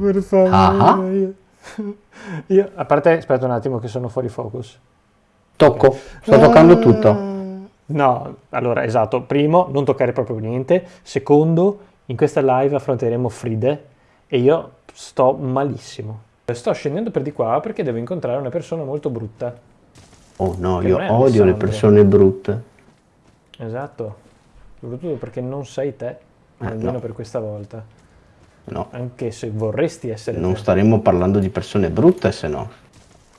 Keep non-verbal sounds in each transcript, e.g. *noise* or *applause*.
per favore. Ah. Io, *laughs* io- a parte, aspetta un attimo che sono fuori focus. Tocco, sto toccando tutto. No, allora, esatto. Primo, non toccare proprio niente. Secondo, in questa live affronteremo Fride e io sto malissimo. Sto scendendo per di qua perché devo incontrare una persona molto brutta. Oh no, io odio le persone brutte. Esatto. Soprattutto perché non sei te, almeno Eh, no. per questa volta. No, Anche se vorresti essere non te. staremmo parlando di persone brutte se no.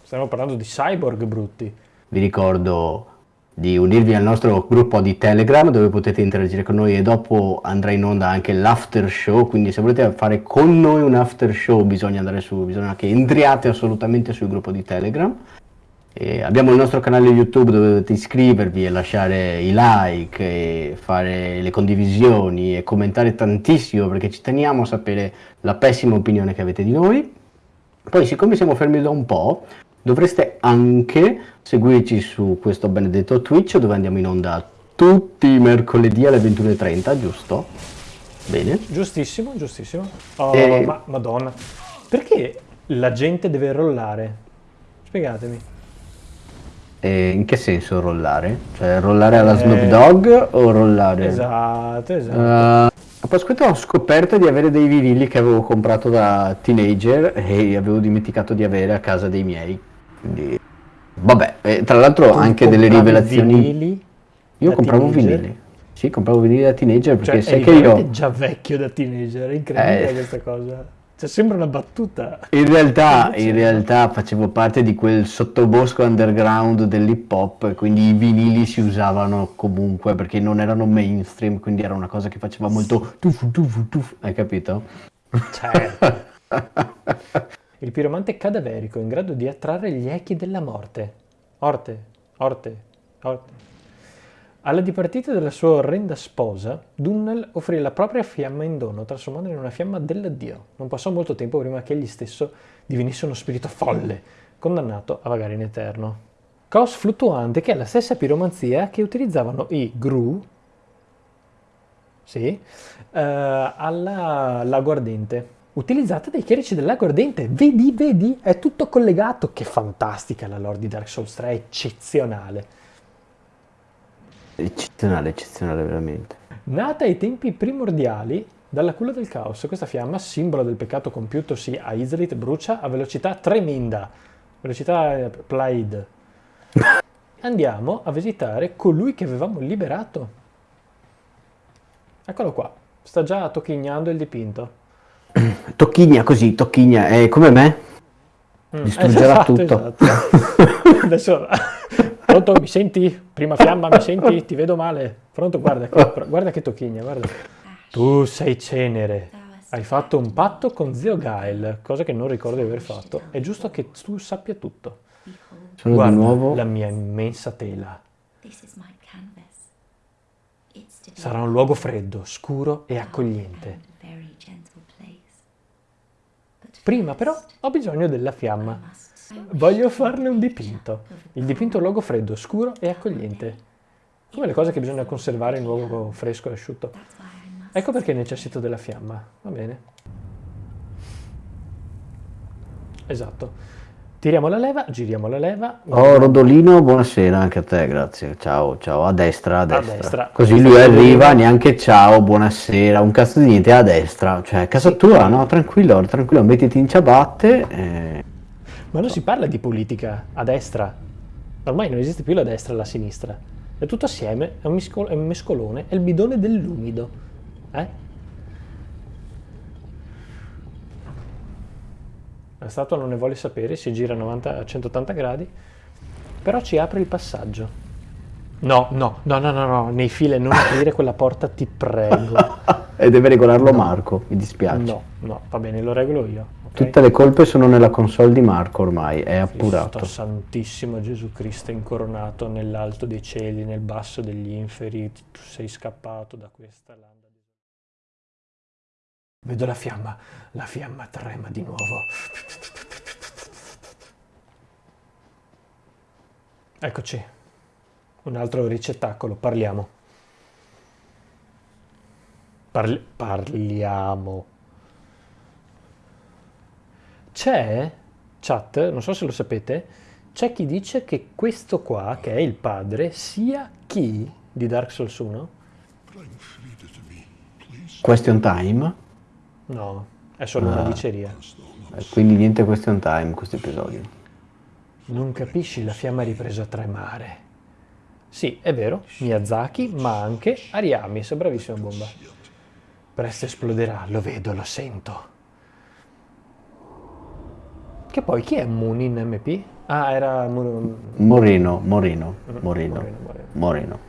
Stiamo parlando di cyborg brutti. Vi ricordo di unirvi al nostro gruppo di Telegram dove potete interagire con noi e dopo andrà in onda anche l'after show, quindi se volete fare con noi un after show bisogna andare su, bisogna che entriate assolutamente sul gruppo di Telegram. E abbiamo il nostro canale YouTube dove dovete iscrivervi e lasciare i like e fare le condivisioni e commentare tantissimo perché ci teniamo a sapere la pessima opinione che avete di noi. Poi, siccome siamo fermi da un po', dovreste anche seguirci su questo benedetto Twitch dove andiamo in onda tutti i mercoledì alle 21.30, giusto? Bene. Giustissimo, giustissimo. Oh, E- ma madonna. Perché la gente deve rollare? Spiegatemi. E in che senso rollare? Cioè rollare alla Eh, Snoop Dogg o rollare? Esatto, esatto. Uh, a Pasquetta ho scoperto di avere dei vinili che avevo comprato da teenager e avevo dimenticato di avere a casa dei miei. Quindi, vabbè, e tra l'altro anche delle rivelazioni. vinili Io compravo teenager? vinili. Sì, compravo vinili da teenager perché Cioè, sai che io già vecchio da teenager, è incredibile Eh. questa cosa. Cioè, sembra una battuta. in realtà, *laughs* in realtà facevo parte di quel sottobosco underground dell'hip hop quindi i vinili si usavano comunque perché non erano mainstream, quindi era una cosa che faceva molto tufu tufu tufu, hai capito? Certo. *laughs* Il piromante cadaverico in grado di attrarre gli echi della morte. Orte, orte, orte. Alla dipartita della sua orrenda sposa, Dunnel offrì la propria fiamma in dono, trasformandola in una fiamma dell'addio. Non passò molto tempo prima che egli stesso divenisse uno spirito folle, condannato a vagare in eterno. Caos fluttuante che è la stessa piromanzia che utilizzavano i Gru, sì, eh, alla Lago Ardente. Utilizzata dai chierici del Ardente. Vedi, vedi, è tutto collegato. Che fantastica la lore di Dark Souls 3, è eccezionale. Eccezionale, eccezionale veramente. Nata ai tempi primordiali dalla culla del caos, questa fiamma, simbolo del peccato compiutosi a Izrit, brucia a velocità tremenda, velocità eh, Plaid. *laughs* Andiamo a visitare colui che avevamo liberato. Eccolo qua, sta già tocchignando il dipinto. *clears throat* Tocchigna così, tocchigna, è come me? Mm, Distruggerà esatto, tutto. esatto. *laughs* Adesso, *laughs* pronto, mi senti? Prima fiamma, mi senti? Ti vedo male. Pronto, guarda che, guarda che tocchigna, guarda. Tu sei cenere. Hai fatto un patto con zio Gael, cosa che non ricordo di aver fatto. È giusto che tu sappia tutto. Sono Guarda di nuovo... la mia immensa tela. Sarà un luogo freddo, scuro e accogliente. Prima però ho bisogno della fiamma. Voglio farne un dipinto. Il dipinto è un luogo freddo, scuro e accogliente. Come le cose che bisogna conservare in luogo fresco e asciutto. Ecco perché necessito della fiamma. Va bene. Esatto. Tiriamo la leva, giriamo la leva. Oh, Rodolino, buonasera anche a te, grazie. Ciao, ciao, a destra, a destra. destra. Così A lui arriva, neanche ciao, buonasera, un cazzo di niente, a destra. Cioè, casa Sì. tua, no? Tranquillo, tranquillo, mettiti in ciabatte. eh. Ma non si parla di politica a destra. Ormai non esiste più la destra e la sinistra. È tutto assieme, è un, misco- è un mescolone, è il bidone dell'umido. Eh? La statua non ne vuole sapere, si gira a 90 a 180 gradi, però ci apre il passaggio. No, no, no, no, no, no, nei file non aprire quella porta, ti prego. *laughs* E deve regolarlo Marco, mi dispiace. No, no, va bene, lo regolo io. ok? Tutte le colpe sono nella console di Marco ormai, è Cristo appurato. Santissimo Gesù Cristo incoronato nell'alto dei cieli, nel basso degli inferi, tu sei scappato da questa landa. Vedo la fiamma, la fiamma trema di nuovo. Eccoci, un altro ricettacolo, parliamo. Parli- parliamo. C'è, chat, non so se lo sapete, c'è chi dice che questo qua, che è il padre, sia chi di Dark Souls 1? Question time. No, è solo una diceria. Eh, Quindi niente question time questo episodio. Non capisci, la fiamma ha ripreso a tremare. Sì, è vero, Miyazaki, ma anche Ariamis, bravissima bomba. Presto esploderà, lo vedo, lo sento. Che poi chi è Moon in MP? Ah, era Moon- Moreno, Moreno, Moreno, Moreno, Moreno.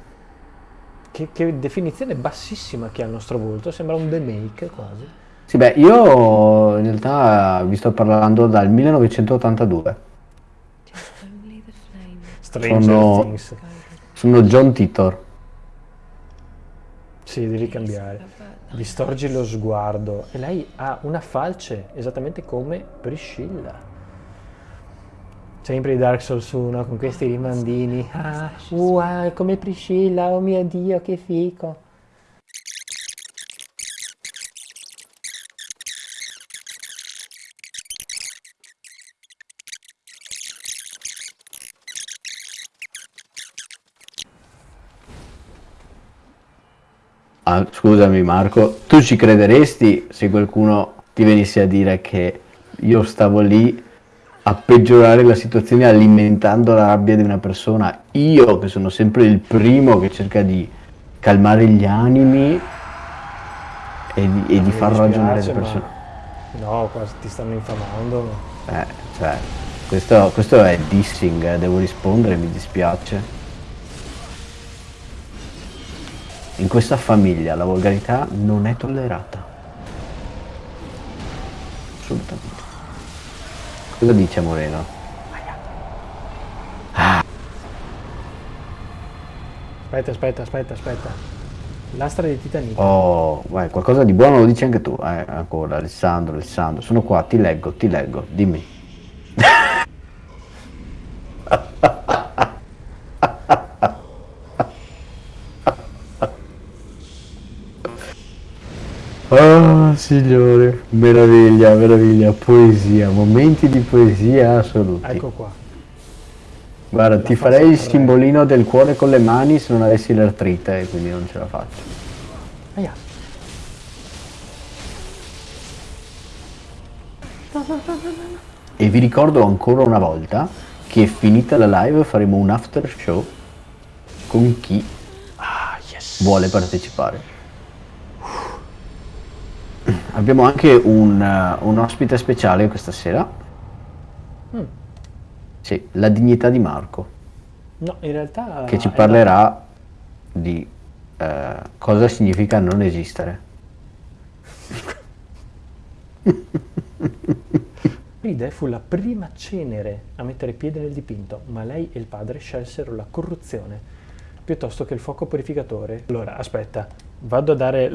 Che, che definizione bassissima che ha il nostro volto, sembra un demake quasi. Sì, beh, io in realtà vi sto parlando dal 1982. Only the flame. Stranger Sono- Things. Sono John Titor. Sì, devi cambiare. Distorgi lo sguardo. E lei ha una falce, esattamente come Priscilla. Sempre di Dark Souls 1 con questi rimandini. Ah, wow, come Priscilla, oh mio Dio, che fico. Ah, scusami Marco, tu ci crederesti se qualcuno ti venisse a dire che io stavo lì a peggiorare la situazione alimentando la rabbia di una persona? Io che sono sempre il primo che cerca di calmare gli animi e di, e di far ragionare le persone. No, qua ti stanno infamando. Eh, cioè, questo, questo è dissing, eh, devo rispondere, mi dispiace. In questa famiglia la volgarità non è tollerata. Assolutamente. Cosa dice Moreno? Aspetta, aspetta, aspetta, aspetta. Lastra di Titanic. Oh, vai, qualcosa di buono lo dici anche tu. Eh, ancora, Alessandro, Alessandro. Sono qua, ti leggo, ti leggo, dimmi. Oh, signore, meraviglia, meraviglia, poesia, momenti di poesia assoluti. Ecco qua. Guarda, ti farei il simbolino del cuore con le mani se non avessi l'artrite, e quindi non ce la faccio. Aia. E vi ricordo ancora una volta che finita la live faremo un after show con chi Ah, yes. vuole partecipare. Abbiamo anche un, eh, un ospite speciale questa sera. Mm. Sì, la dignità di Marco, No, in realtà... che ci parlerà di eh, cosa significa non esistere. Fride fu la prima cenere a mettere piede nel dipinto, ma lei e il padre scelsero la corruzione piuttosto che il fuoco purificatore. Allora, aspetta, vado a dare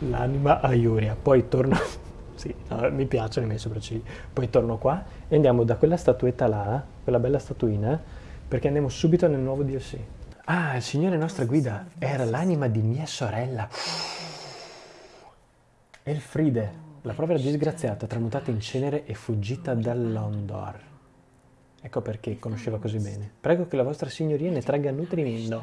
l'anima a Iuria, poi torno... *laughs* sì, no, mi piacciono i miei sopraccigli. Poi torno qua e andiamo da quella statuetta là, quella bella statuina, perché andiamo subito nel nuovo DLC. Ah, il Signore nostra guida era l'anima di mia sorella. Elfride, la povera disgraziata, tramutata in cenere e fuggita dall'Ondor. Ecco perché conosceva così bene. Prego che la vostra signoria ne tragga nutrimento.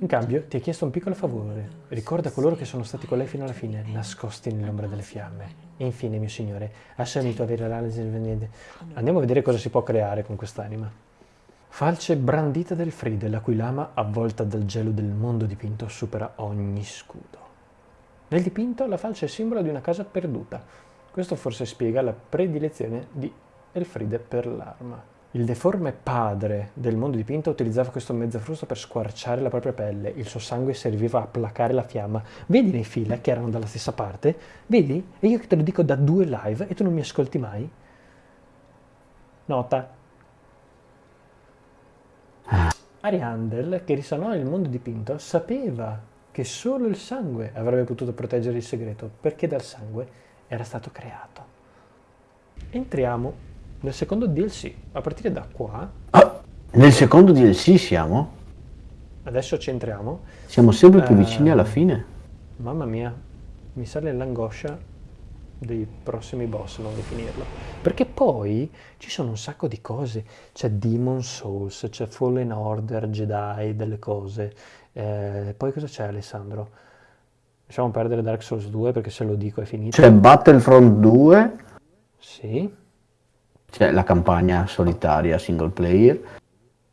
In cambio, ti ha chiesto un piccolo favore. Ricorda coloro che sono stati con lei fino alla fine, nascosti nell'ombra delle fiamme. E infine, mio signore, ha sentito avere l'analisi del venede. Andiamo a vedere cosa si può creare con quest'anima. Falce brandita del Fride, la cui lama, avvolta dal gelo del mondo dipinto, supera ogni scudo. Nel dipinto la falce è simbolo di una casa perduta. Questo forse spiega la predilezione di Elfride per l'arma. Il deforme padre del mondo dipinto utilizzava questo mezzafrusto per squarciare la propria pelle. Il suo sangue serviva a placare la fiamma. Vedi nei fila che erano dalla stessa parte? Vedi? E io che te lo dico da due live e tu non mi ascolti mai? Nota. Ariandel, che risanò il mondo dipinto, sapeva che solo il sangue avrebbe potuto proteggere il segreto, perché dal sangue era stato creato. Entriamo nel secondo DLC. A partire da qua, Ah, nel secondo DLC siamo? adesso ci entriamo. Siamo sempre più Eh. vicini alla fine. Mamma mia, mi sale l'angoscia dei prossimi boss, non di finirlo. Perché poi ci sono un sacco di cose. C'è Demon Souls, c'è Fallen Order, Jedi, delle cose. Eh, poi cosa c'è Alessandro? Lasciamo perdere Dark Souls 2 perché se lo dico è finito. C'è Battlefront 2, Sì, c'è la campagna solitaria single player,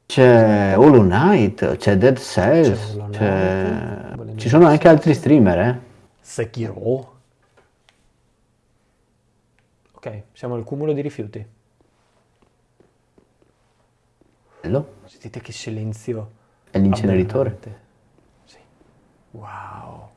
c'è Hollow Knight, c'è Dead Cells, C'è ci sono anche altri streamer, eh? Sekiro. Ok, siamo al cumulo di rifiuti. Bello. Sentite che silenzio È l'inceneritore. Sì. Wow.